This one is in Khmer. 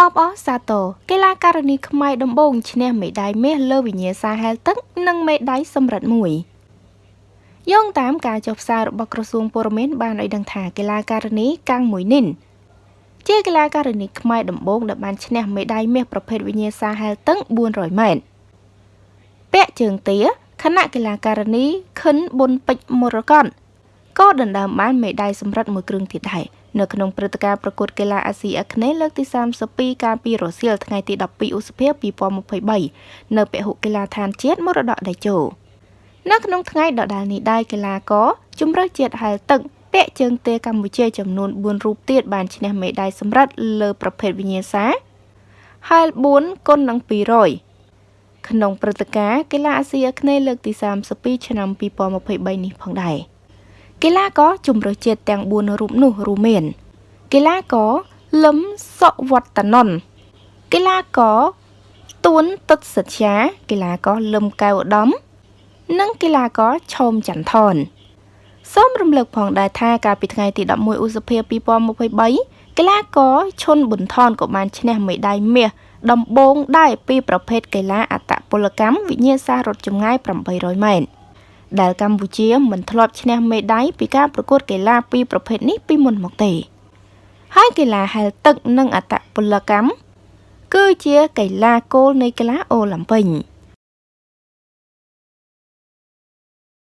អបអសាទរកីឡាករនីខ្មែរដំបូងឈ្នះមេដាយមាសលើវិញ្ញាសាហែលទឹកនិងមេដាយសំរិទ្ធមួយយោងតាមការចុះផ្សាយរបស់ក្រសួងព័ត៌មានបានឲ្យដឹងថាកីឡាករនីកាំងមួយនីនជាកីឡាករនីខ្មែរដំបូងដែលបានឈ្នះមេដាយមាសប្រភេទវិញ្ញាសាហែលទឹក400ម៉ែត្រពាក់ជើងទាខណៈកីឡាករនីខិនប៊ុនពេជ្រមរកតក៏ដណ្ដើមបានមេដាយសម្រិតមួយគ្រឿងទៀតដែរ នៅក្នុងព្រឹត្តិការណ៍ប្រកួតកីឡាអាស៊ីអាគ្នេយ៍លើកទី32កាលពីរសៀលថ្ងៃទី12ឧសភា2023នៅពហុកីឡាដ្ឋានជាតិមរតកតេជោនៅក្នុងថ្ងៃដដែលនេះដែរកីឡាករជំរើសជាតិហែលទឹកពាក់ជើងទេកម្ពុជាចំនួន4រូបទៀតបានឈ្នះមេដាយសម្រិតលើប្រភេទវិញ្ញាសាហែល4គុណនឹង200ក្នុងព្រឹត្តិការណ៍កីឡាអាស៊ីអាគ្នេយ៍លើកទី32ឆ្នាំ2023នេះផងដែរ កីឡាករជំរើសជាតិទាំង4រូបនោះរួមមានកីឡាករលឹមសុវត្តនន្តកីឡាករទួនទឹកសិទ្យាកីឡាករលឹមកៅឧត្តមនិងកីឡាករឆោមចន្ទថនសូមរំលឹកផងដែរថាកាលពីថ្ងៃទី11ឧសភា2023កីឡាករឈុនប៊ុនថនក៏បានឈ្នះមេដាយមាសដំបូងដែរពីប្រភេទកីឡាអត្តពលកម្មវិញ្ញាសារត់ចម្ងាយ 800ម៉ែត្រ ដែលកម្ពុជាមិនធ្លាប់ឈ្នះមេដាយពីការប្រកួតកីឡាពីរប្រភេទនេះពីមុនមកទេ ហើយកីឡាហែលទឹកនិងអត្តពលកម្មគឺជាកីឡាគោលនៃកីឡាអូឡ িম্প ិក